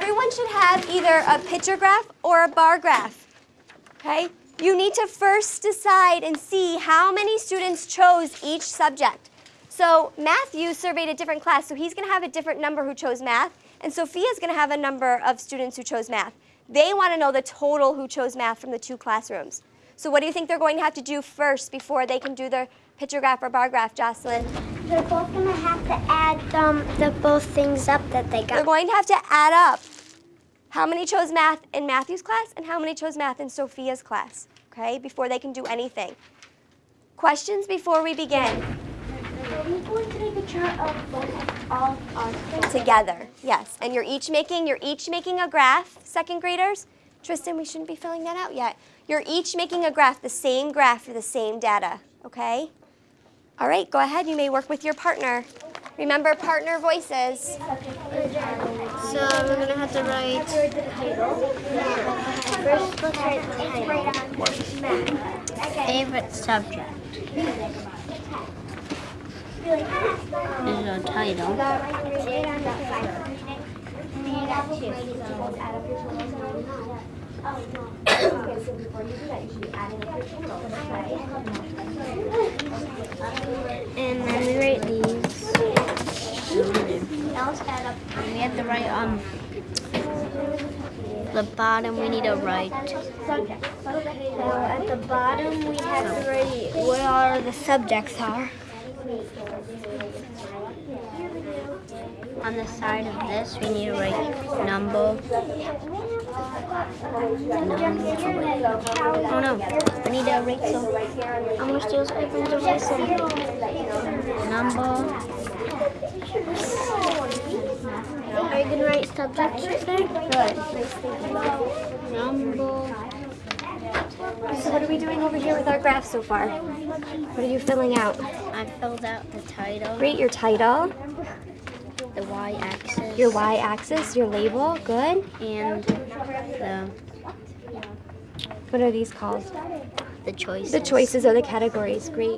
everyone should have either a picture graph or a bar graph. Okay? You need to first decide and see how many students chose each subject. So Matthew surveyed a different class, so he's going to have a different number who chose math, and Sophia's going to have a number of students who chose math. They want to know the total who chose math from the two classrooms. So what do you think they're going to have to do first before they can do their picture graph or bar graph, Jocelyn? They're both gonna have to add um, the both things up that they got. They're going to have to add up how many chose math in Matthew's class and how many chose math in Sophia's class, okay, before they can do anything. Questions before we begin? Are we going to make a chart of both all our Together, yes. And you're each making, you're each making a graph, second graders. Tristan, we shouldn't be filling that out yet. You're each making a graph, the same graph for the same data, okay? All right, go ahead, you may work with your partner. Remember partner voices. So we're gonna have to write. The title. Favorite subject is a title. And then we write these. Now let's add up. We have to write on the bottom. We need to write So at the bottom, we have to write what are the subjects are. on the side of this. We need to write number. Oh no! I need to write some. I'm gonna steal some write some number. Are you gonna write subjects right there? Number. So what are we doing over here with our graph so far? What are you filling out? I filled out the title, Great, your title, the y-axis, your y-axis, your label, good. and the What are these called? the choices. The choices are the categories, great.